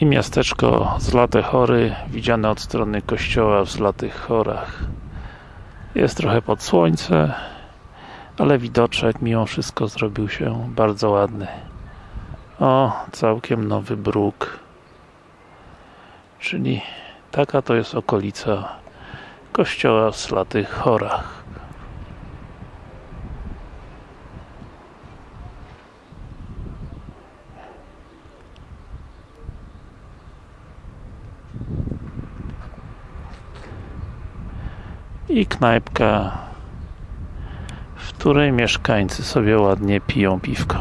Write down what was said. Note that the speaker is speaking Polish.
i miasteczko Zlate Chory widziane od strony kościoła w Zlatych Chorach. Jest trochę pod słońce ale widoczek mimo wszystko zrobił się bardzo ładny. O, całkiem nowy bruk. Czyli taka to jest okolica kościoła w Zlatych Chorach i knajpka w której mieszkańcy sobie ładnie piją piwko